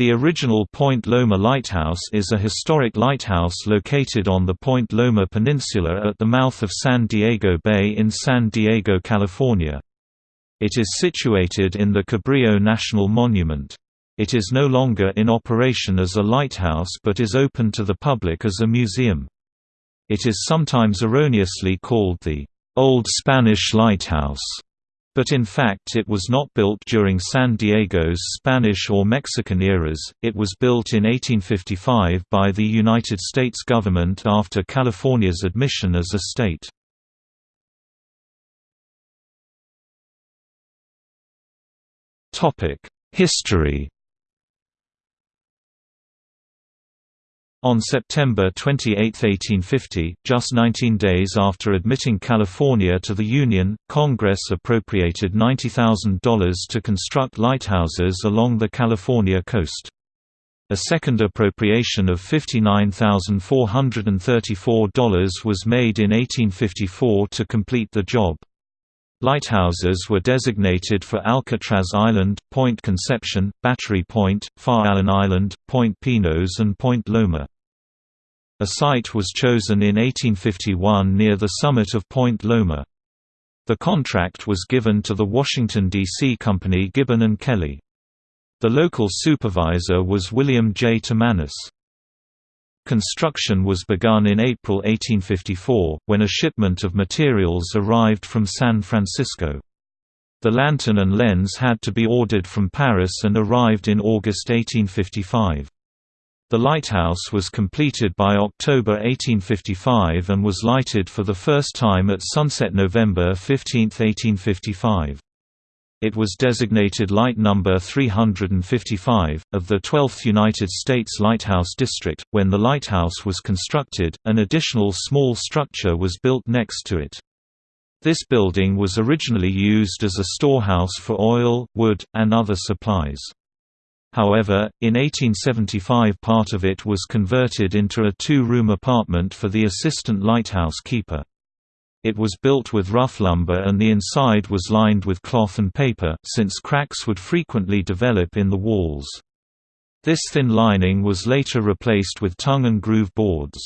The original Point Loma Lighthouse is a historic lighthouse located on the Point Loma Peninsula at the mouth of San Diego Bay in San Diego, California. It is situated in the Cabrillo National Monument. It is no longer in operation as a lighthouse but is open to the public as a museum. It is sometimes erroneously called the Old Spanish Lighthouse but in fact it was not built during San Diego's Spanish or Mexican eras, it was built in 1855 by the United States government after California's admission as a state. History On September 28, 1850, just 19 days after admitting California to the Union, Congress appropriated $90,000 to construct lighthouses along the California coast. A second appropriation of $59,434 was made in 1854 to complete the job. Lighthouses were designated for Alcatraz Island, Point Conception, Battery Point, Farallon Island, Point Pinos and Point Loma. A site was chosen in 1851 near the summit of Point Loma. The contract was given to the Washington, D.C. company Gibbon & Kelly. The local supervisor was William J. Timanus. Construction was begun in April 1854, when a shipment of materials arrived from San Francisco. The lantern and lens had to be ordered from Paris and arrived in August 1855. The lighthouse was completed by October 1855 and was lighted for the first time at sunset November 15, 1855. It was designated Light Number 355, of the 12th United States Lighthouse District. When the lighthouse was constructed, an additional small structure was built next to it. This building was originally used as a storehouse for oil, wood, and other supplies. However, in 1875 part of it was converted into a two-room apartment for the assistant lighthouse keeper. It was built with rough lumber and the inside was lined with cloth and paper, since cracks would frequently develop in the walls. This thin lining was later replaced with tongue and groove boards.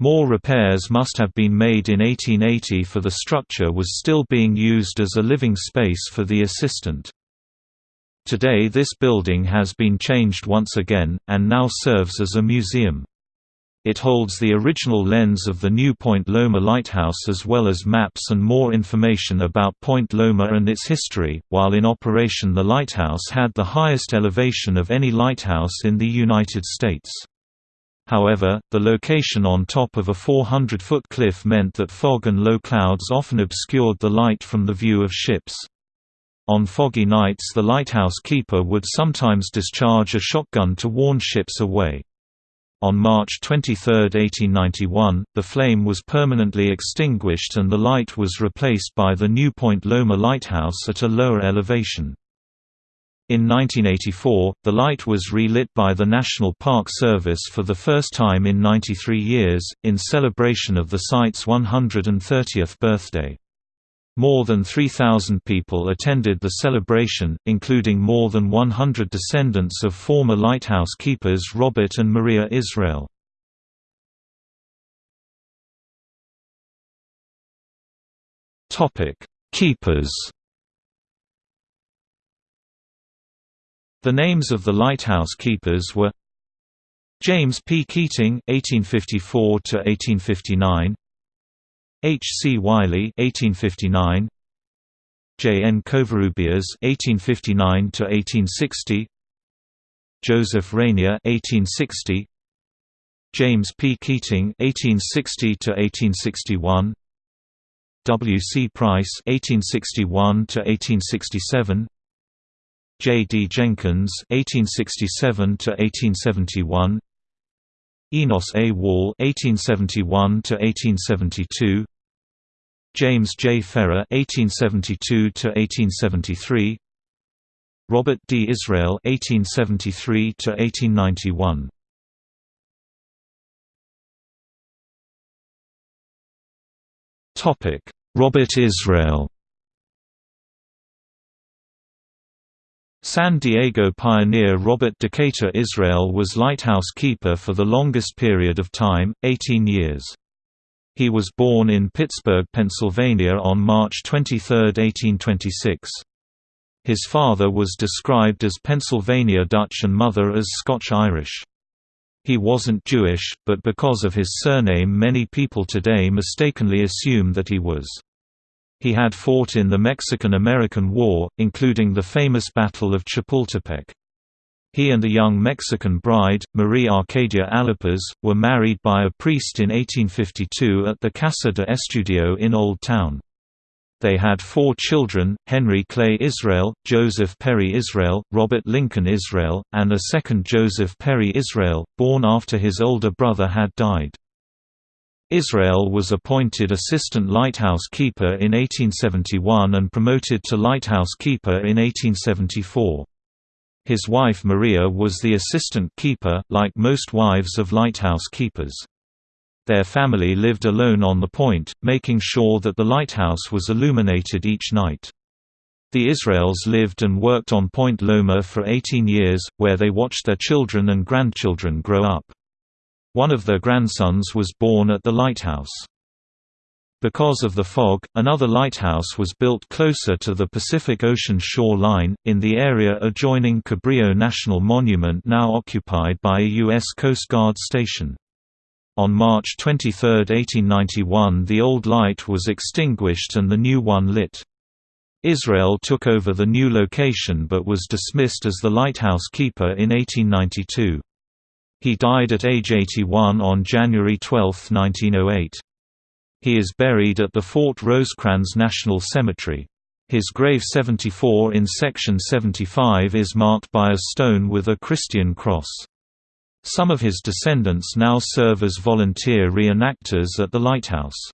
More repairs must have been made in 1880 for the structure was still being used as a living space for the assistant. Today this building has been changed once again, and now serves as a museum. It holds the original lens of the new Point Loma Lighthouse as well as maps and more information about Point Loma and its history. While in operation, the lighthouse had the highest elevation of any lighthouse in the United States. However, the location on top of a 400-foot cliff meant that fog and low clouds often obscured the light from the view of ships. On foggy nights the lighthouse keeper would sometimes discharge a shotgun to warn ships away. On March 23, 1891, the flame was permanently extinguished and the light was replaced by the new Point Loma Lighthouse at a lower elevation. In 1984, the light was relit by the National Park Service for the first time in 93 years, in celebration of the site's 130th birthday. More than 3,000 people attended the celebration, including more than 100 descendants of former lighthouse keepers Robert and Maria Israel. Keepers The names of the lighthouse keepers were James P. Keating (1854–1859), H. C. Wiley (1859), J. N. Covarrubias (1859–1860), Joseph Rainier (1860), James P. Keating (1860–1861), W. C. Price (1861–1867), J. D. Jenkins (1867–1871). Enos A. Wall (1871–1872), James J. Ferrer (1872–1873), Robert D. Israel (1873–1891). Topic: Robert Israel. San Diego pioneer Robert Decatur Israel was lighthouse keeper for the longest period of time, 18 years. He was born in Pittsburgh, Pennsylvania on March 23, 1826. His father was described as Pennsylvania Dutch and mother as Scotch-Irish. He wasn't Jewish, but because of his surname many people today mistakenly assume that he was. He had fought in the Mexican–American War, including the famous Battle of Chapultepec. He and a young Mexican bride, Marie Arcadia Alipas, were married by a priest in 1852 at the Casa de Estudillo in Old Town. They had four children, Henry Clay Israel, Joseph Perry Israel, Robert Lincoln Israel, and a second Joseph Perry Israel, born after his older brother had died. Israel was appointed assistant lighthouse keeper in 1871 and promoted to lighthouse keeper in 1874. His wife Maria was the assistant keeper, like most wives of lighthouse keepers. Their family lived alone on the point, making sure that the lighthouse was illuminated each night. The Israels lived and worked on Point Loma for 18 years, where they watched their children and grandchildren grow up. One of their grandsons was born at the lighthouse. Because of the fog, another lighthouse was built closer to the Pacific Ocean shore line, in the area adjoining Cabrillo National Monument now occupied by a U.S. Coast Guard station. On March 23, 1891 the old light was extinguished and the new one lit. Israel took over the new location but was dismissed as the lighthouse keeper in 1892. He died at age 81 on January 12, 1908. He is buried at the Fort Rosecrans National Cemetery. His grave 74 in section 75 is marked by a stone with a Christian cross. Some of his descendants now serve as volunteer reenactors at the lighthouse.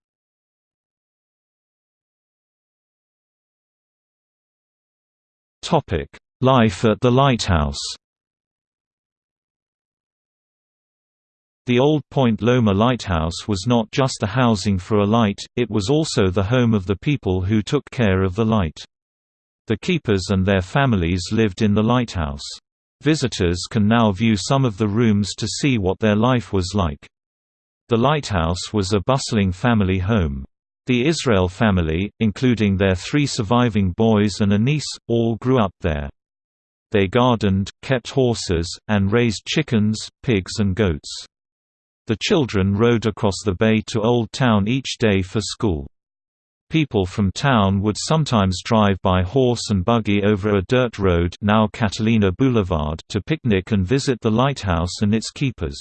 Life at the lighthouse The old Point Loma Lighthouse was not just a housing for a light, it was also the home of the people who took care of the light. The keepers and their families lived in the lighthouse. Visitors can now view some of the rooms to see what their life was like. The lighthouse was a bustling family home. The Israel family, including their three surviving boys and a niece, all grew up there. They gardened, kept horses, and raised chickens, pigs and goats. The children rode across the bay to Old Town each day for school. People from town would sometimes drive by horse and buggy over a dirt road now Catalina Boulevard to picnic and visit the lighthouse and its keepers.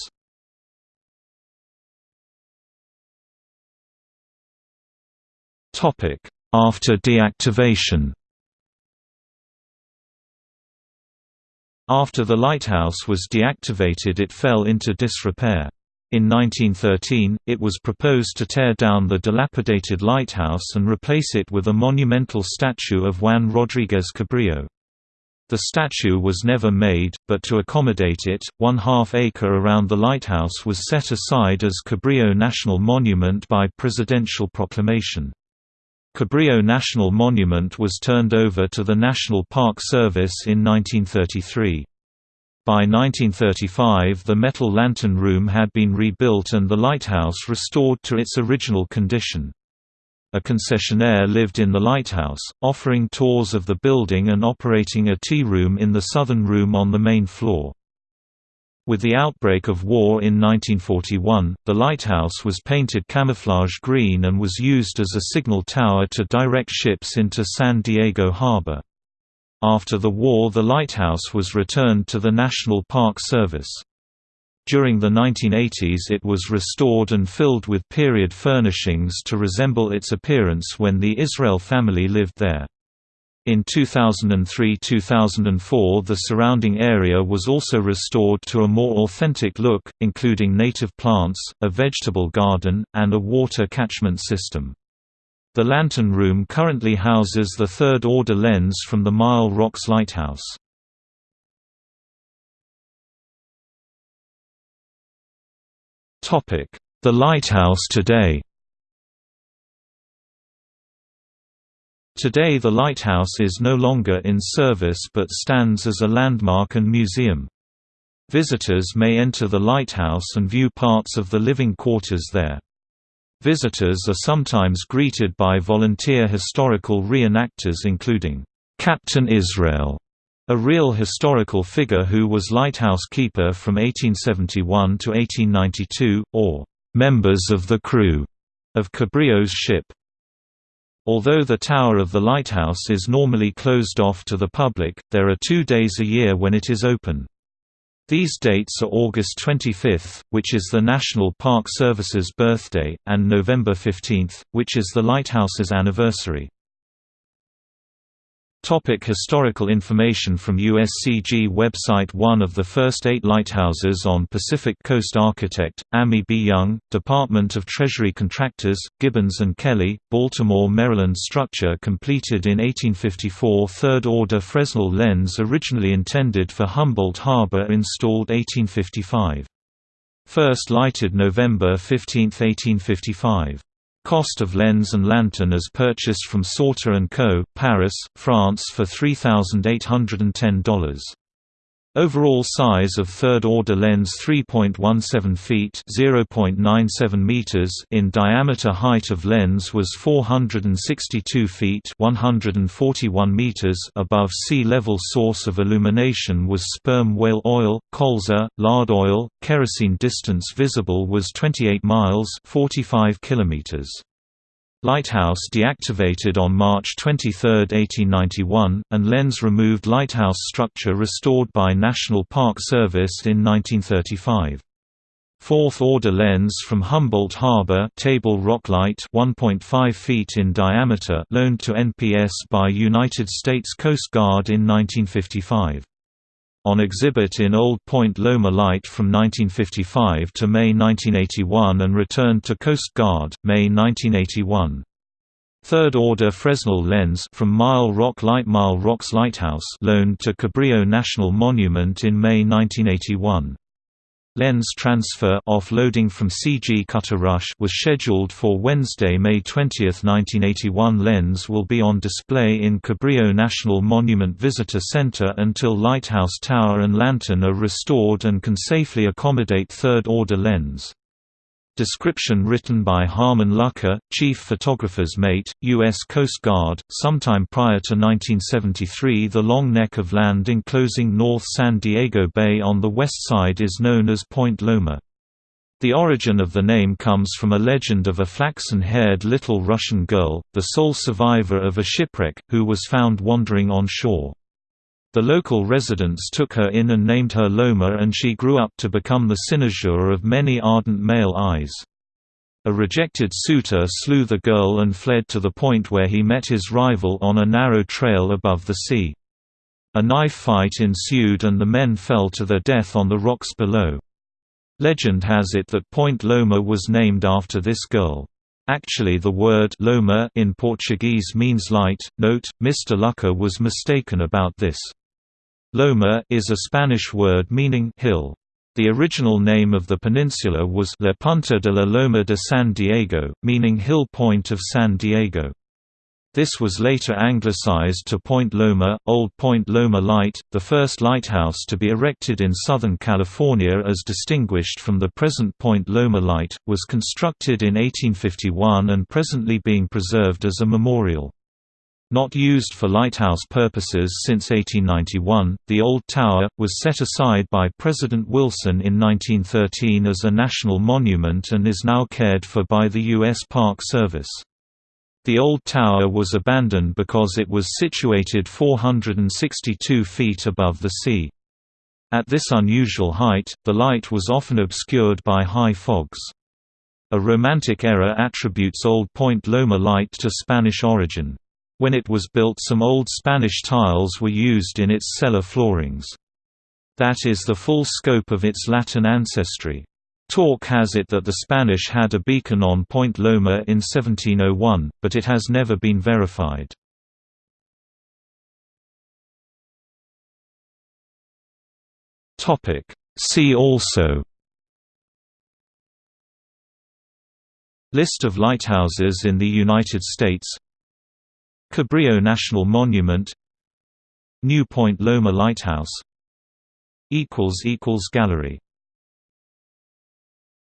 After deactivation After the lighthouse was deactivated it fell into disrepair. In 1913, it was proposed to tear down the dilapidated lighthouse and replace it with a monumental statue of Juan Rodriguez Cabrillo. The statue was never made, but to accommodate it, one half acre around the lighthouse was set aside as Cabrillo National Monument by presidential proclamation. Cabrillo National Monument was turned over to the National Park Service in 1933. By 1935 the metal lantern room had been rebuilt and the lighthouse restored to its original condition. A concessionaire lived in the lighthouse, offering tours of the building and operating a tea room in the southern room on the main floor. With the outbreak of war in 1941, the lighthouse was painted camouflage green and was used as a signal tower to direct ships into San Diego Harbor. After the war the lighthouse was returned to the National Park Service. During the 1980s it was restored and filled with period furnishings to resemble its appearance when the Israel family lived there. In 2003–2004 the surrounding area was also restored to a more authentic look, including native plants, a vegetable garden, and a water catchment system. The Lantern Room currently houses the third-order lens from the Mile Rocks Lighthouse. The lighthouse today Today the lighthouse is no longer in service but stands as a landmark and museum. Visitors may enter the lighthouse and view parts of the living quarters there. Visitors are sometimes greeted by volunteer historical reenactors including, "'Captain Israel' a real historical figure who was lighthouse keeper from 1871 to 1892, or "'members of the crew' of Cabrillo's ship. Although the tower of the lighthouse is normally closed off to the public, there are two days a year when it is open. These dates are August 25, which is the National Park Service's birthday, and November 15, which is the lighthouse's anniversary. Topic historical information from USCG website One of the first eight lighthouses on Pacific Coast Architect, Ammi B. Young, Department of Treasury Contractors, Gibbons & Kelly, Baltimore, Maryland Structure completed in 1854 Third-order Fresnel lens originally intended for Humboldt Harbor installed 1855. First lighted November 15, 1855. Cost of lens and lantern as purchased from Sauter & Co., Paris, France for $3,810. Overall size of third-order lens 3.17 feet (0.97 meters) in diameter. Height of lens was 462 feet (141 meters) above sea level. Source of illumination was sperm whale oil, colza, lard oil. Kerosene distance visible was 28 miles (45 kilometers). Lighthouse deactivated on March 23, 1891, and lens removed lighthouse structure restored by National Park Service in 1935. Fourth-order lens from Humboldt Harbor Table Rock Light 1.5 feet in diameter loaned to NPS by United States Coast Guard in 1955 on exhibit in Old Point Loma Light from 1955 to May 1981 and returned to Coast Guard, May 1981. Third-order Fresnel lens from Mile Rock Light Mile Rocks Lighthouse loaned to Cabrillo National Monument in May 1981. Lens transfer offloading from CG Cutter Rush was scheduled for Wednesday, May 20, 1981. Lens will be on display in Cabrillo National Monument Visitor Center until Lighthouse Tower and Lantern are restored and can safely accommodate third-order lens. Description written by Harmon Lucker, chief photographer's mate, U.S. Coast Guard. Sometime prior to 1973, the long neck of land enclosing North San Diego Bay on the west side is known as Point Loma. The origin of the name comes from a legend of a flaxen-haired little Russian girl, the sole survivor of a shipwreck, who was found wandering on shore. The local residents took her in and named her Loma and she grew up to become the cynosure of many ardent male eyes. A rejected suitor slew the girl and fled to the point where he met his rival on a narrow trail above the sea. A knife fight ensued and the men fell to their death on the rocks below. Legend has it that Point Loma was named after this girl. Actually the word Loma in Portuguese means light. Note, Mr. Lucker was mistaken about this. Loma is a Spanish word meaning hill. The original name of the peninsula was La Punta de la Loma de San Diego, meaning Hill Point of San Diego. This was later anglicized to Point Loma, Old Point Loma Light, the first lighthouse to be erected in Southern California as distinguished from the present Point Loma Light, was constructed in 1851 and presently being preserved as a memorial. Not used for lighthouse purposes since 1891, the old tower, was set aside by President Wilson in 1913 as a national monument and is now cared for by the U.S. Park Service. The old tower was abandoned because it was situated 462 feet above the sea. At this unusual height, the light was often obscured by high fogs. A Romantic era attributes Old Point Loma light to Spanish origin. When it was built some old Spanish tiles were used in its cellar floorings. That is the full scope of its Latin ancestry. Talk has it that the Spanish had a beacon on Point Loma in 1701, but it has never been verified. See also List of lighthouses in the United States Cabrillo National Monument New Point Loma Lighthouse Gallery